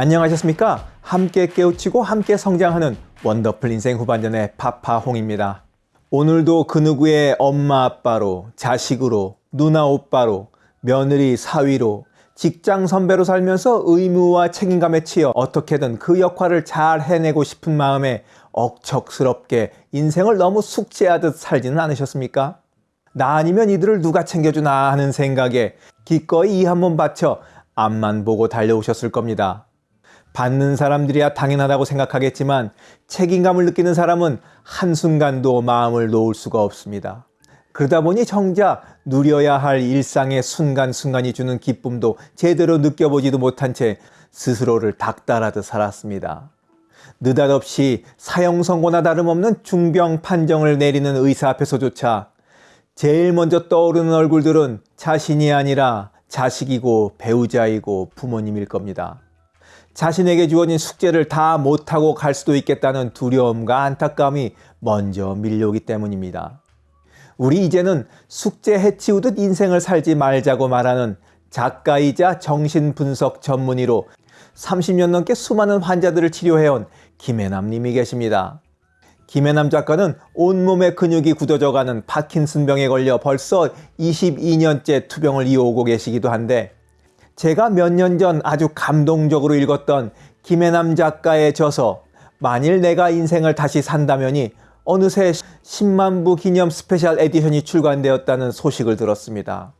안녕하셨습니까? 함께 깨우치고 함께 성장하는 원더풀 인생 후반전의 파파홍입니다. 오늘도 그 누구의 엄마 아빠로, 자식으로, 누나 오빠로, 며느리 사위로, 직장 선배로 살면서 의무와 책임감에 치여 어떻게든 그 역할을 잘 해내고 싶은 마음에 억척스럽게 인생을 너무 숙제하듯 살지는 않으셨습니까? 나 아니면 이들을 누가 챙겨주나 하는 생각에 기꺼이 이 한 번 바쳐 앞만 보고 달려오셨을 겁니다. 받는 사람들이야 당연하다고 생각하겠지만 책임감을 느끼는 사람은 한순간도 마음을 놓을 수가 없습니다. 그러다 보니 정작 누려야 할 일상의 순간순간이 주는 기쁨도 제대로 느껴보지도 못한 채 스스로를 닥달하듯 살았습니다. 느닷없이 사형 선고나 다름없는 중병 판정을 내리는 의사 앞에서조차 제일 먼저 떠오르는 얼굴들은 자신이 아니라 자식이고 배우자이고 부모님일 겁니다. 자신에게 주어진 숙제를 다 못하고 갈 수도 있겠다는 두려움과 안타까움이 먼저 밀려오기 때문입니다. 우리 이제는 숙제 해치우듯 인생을 살지 말자고 말하는 작가이자 정신분석 전문의로 30년 넘게 수많은 환자들을 치료해온 김혜남 님이 계십니다. 김혜남 작가는 온몸의 근육이 굳어져가는 파킨슨병에 걸려 벌써 22년째 투병을 이어오고 계시기도 한데 제가 몇 년 전 아주 감동적으로 읽었던 김혜남 작가의 저서 만일 내가 인생을 다시 산다면이 어느새 10만 부 기념 special edition이 출간되었다는 소식을 들었습니다.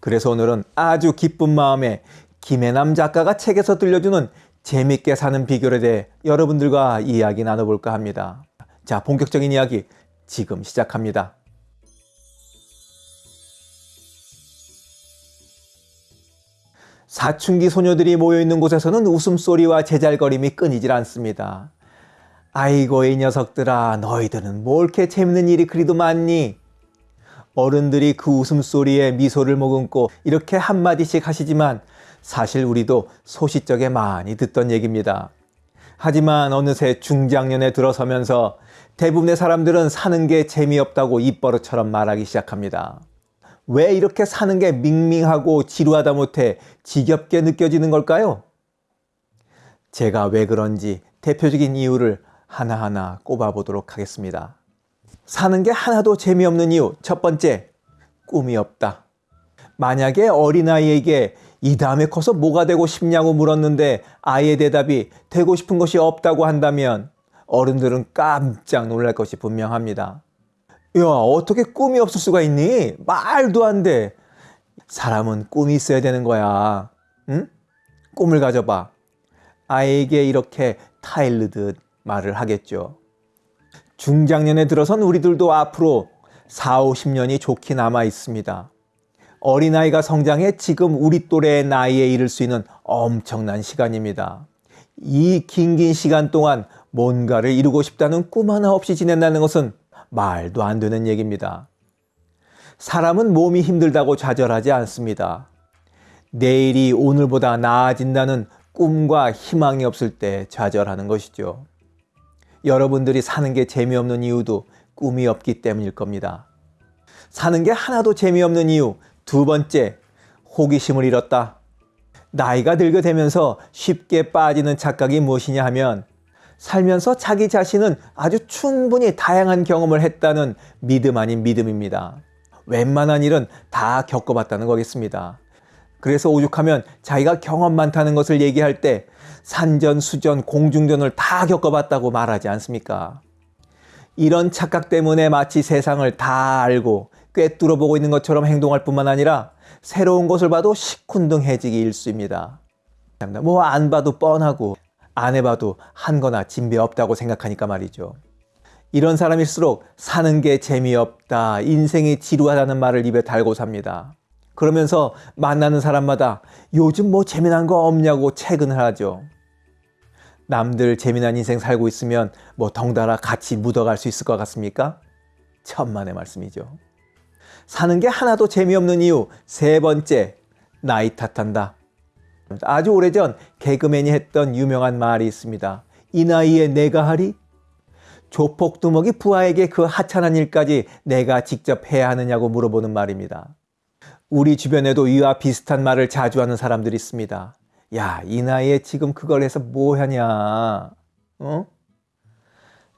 그래서 오늘은 아주 기쁜 마음에 김혜남 작가가 책에서 들려주는 재밌게 사는 비결에 대해 여러분들과 이야기 나눠볼까 합니다. 자, 본격적인 이야기 지금 시작합니다. 사춘기 소녀들이 모여있는 곳에서는 웃음소리와 제잘거림이 끊이질 않습니다. 아이고 이 녀석들아 너희들은 뭘 이렇게 재밌는 일이 그리도 많니? 어른들이 그 웃음소리에 미소를 머금고 이렇게 한마디씩 하시지만 사실 우리도 소시적에 많이 듣던 얘기입니다. 하지만 어느새 중장년에 들어서면서 대부분의 사람들은 사는 게 재미없다고 입버릇처럼 말하기 시작합니다. 왜 이렇게 사는 게 밍밍하고 지루하다 못해 지겹게 느껴지는 걸까요? 제가 왜 그런지 대표적인 이유를 하나하나 꼽아보도록 하겠습니다. 사는 게 하나도 재미없는 이유 첫 번째, 꿈이 없다. 만약에 어린아이에게 이 다음에 커서 뭐가 되고 싶냐고 물었는데 아이의 대답이 되고 싶은 것이 없다고 한다면 어른들은 깜짝 놀랄 것이 분명합니다. 야, 어떻게 꿈이 없을 수가 있니? 말도 안 돼. 사람은 꿈이 있어야 되는 거야. 응? 꿈을 가져봐. 아이에게 이렇게 타일르듯 말을 하겠죠. 중장년에 들어선 우리들도 앞으로 4, 50년이 좋게 남아 있습니다. 어린아이가 성장해 지금 우리 또래의 나이에 이를 수 있는 엄청난 시간입니다. 이 긴긴 시간 동안 뭔가를 이루고 싶다는 꿈 하나 없이 지낸다는 것은 말도 안 되는 얘기입니다. 사람은 몸이 힘들다고 좌절하지 않습니다. 내일이 오늘보다 나아진다는 꿈과 희망이 없을 때 좌절하는 것이죠. 여러분들이 사는 게 재미없는 이유도 꿈이 없기 때문일 겁니다. 사는 게 하나도 재미없는 이유 두 번째, 호기심을 잃었다. 나이가 들게 되면서 쉽게 빠지는 착각이 무엇이냐 하면 살면서 자기 자신은 아주 충분히 다양한 경험을 했다는 믿음 아닌 믿음입니다. 웬만한 일은 다 겪어봤다는 거겠습니다. 그래서 오죽하면 자기가 경험 많다는 것을 얘기할 때 산전, 수전, 공중전을 다 겪어봤다고 말하지 않습니까? 이런 착각 때문에 마치 세상을 다 알고 꿰뚫어 보고 있는 것처럼 행동할 뿐만 아니라 새로운 것을 봐도 시큰둥해지기 일쑤입니다. 뭐 안 봐도 뻔하고 안 해봐도 한 거나 진배 없다고 생각하니까 말이죠. 이런 사람일수록 사는 게 재미없다, 인생이 지루하다는 말을 입에 달고 삽니다. 그러면서 만나는 사람마다 요즘 뭐 재미난 거 없냐고 채근을 하죠. 남들 재미난 인생 살고 있으면 뭐 덩달아 같이 묻어갈 수 있을 것 같습니까? 천만의 말씀이죠. 사는 게 하나도 재미없는 이유 세 번째, 나이 탓한다. 아주 오래전 개그맨이 했던 유명한 말이 있습니다. 이 나이에 내가 하리? 조폭두목이 부하에게 그 하찮은 일까지 내가 직접 해야 하느냐고 물어보는 말입니다. 우리 주변에도 이와 비슷한 말을 자주 하는 사람들이 있습니다. 야, 이 나이에 지금 그걸 해서 뭐 하냐? 어?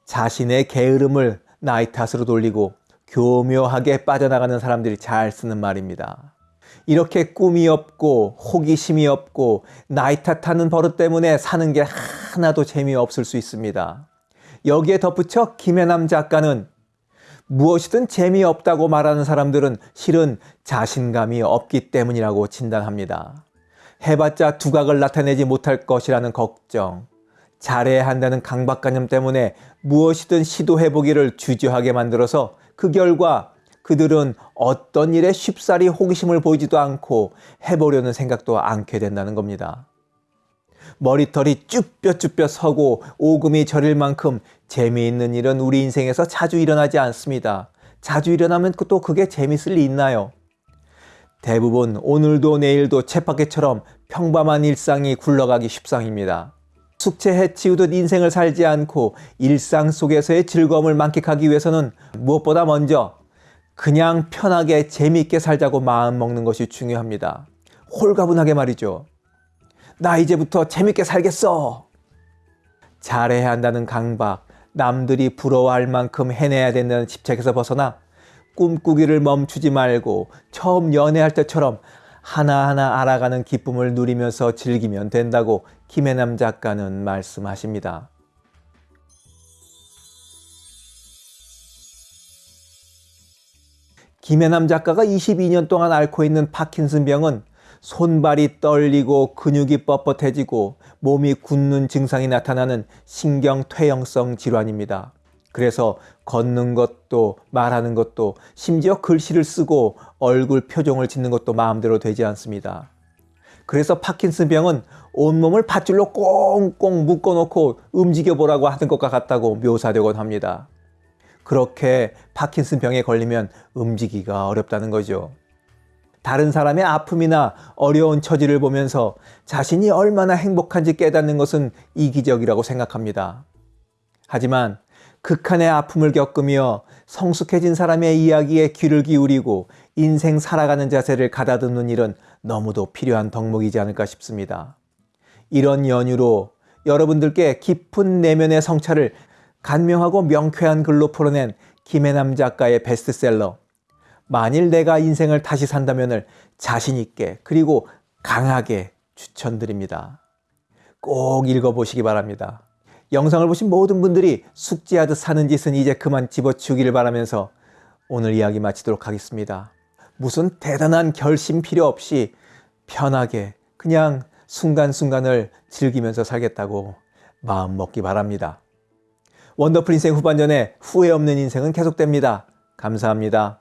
자신의 게으름을 나이 탓으로 돌리고 교묘하게 빠져나가는 사람들이 잘 쓰는 말입니다. 이렇게 꿈이 없고 호기심이 없고 나이 탓하는 버릇 때문에 사는 게 하나도 재미없을 수 있습니다. 여기에 덧붙여 김혜남 작가는 무엇이든 재미없다고 말하는 사람들은 실은 자신감이 없기 때문이라고 진단합니다. 해봤자 두각을 나타내지 못할 것이라는 걱정, 잘해야 한다는 강박관념 때문에 무엇이든 시도해보기를 주저하게 만들어서 그 결과 그들은 어떤 일에 쉽사리 호기심을 보이지도 않고 해보려는 생각도 않게 된다는 겁니다. 머리털이 쭈뼛쭈뼛 서고 오금이 저릴 만큼 재미있는 일은 우리 인생에서 자주 일어나지 않습니다. 자주 일어나면 또 그게 재밌을 리 있나요? 대부분 오늘도 내일도 쳇바퀴처럼 평범한 일상이 굴러가기 십상입니다. 숙제 해치우듯 인생을 살지 않고 일상 속에서의 즐거움을 만끽하기 위해서는 무엇보다 먼저 그냥 편하게 재미있게 살자고 마음 먹는 것이 중요합니다. 홀가분하게 말이죠. 나 이제부터 재밌게 살겠어. 잘해야 한다는 강박, 남들이 부러워할 만큼 해내야 된다는 집착에서 벗어나 꿈꾸기를 멈추지 말고 처음 연애할 때처럼 하나하나 알아가는 기쁨을 누리면서 즐기면 된다고 김혜남 작가는 말씀하십니다. 김혜남 작가가 22년 동안 앓고 있는 파킨슨 병은 손발이 떨리고 근육이 뻣뻣해지고 몸이 굳는 증상이 나타나는 신경퇴행성 질환입니다. 그래서 걷는 것도 말하는 것도 심지어 글씨를 쓰고 얼굴 표정을 짓는 것도 마음대로 되지 않습니다. 그래서 파킨슨 병은 온몸을 밧줄로 꽁꽁 묶어놓고 움직여 보라고 하는 것과 같다고 묘사되곤 합니다. 그렇게 파킨슨 병에 걸리면 움직이기가 어렵다는 거죠. 다른 사람의 아픔이나 어려운 처지를 보면서 자신이 얼마나 행복한지 깨닫는 것은 이기적이라고 생각합니다. 하지만 극한의 아픔을 겪으며 성숙해진 사람의 이야기에 귀를 기울이고 인생 살아가는 자세를 가다듬는 일은 너무도 필요한 덕목이지 않을까 싶습니다. 이런 연유로 여러분들께 깊은 내면의 성찰을 간명하고 명쾌한 글로 풀어낸 김혜남 작가의 베스트셀러 만일 내가 인생을 다시 산다면을 자신있게 그리고 강하게 추천드립니다. 꼭 읽어보시기 바랍니다. 영상을 보신 모든 분들이 숙지하듯 사는 짓은 이제 그만 집어치우기를 바라면서 오늘 이야기 마치도록 하겠습니다. 무슨 대단한 결심 필요 없이 편하게 그냥 순간순간을 즐기면서 살겠다고 마음 먹기 바랍니다. 원더풀 인생 후반전에 후회 없는 인생은 계속됩니다. 감사합니다.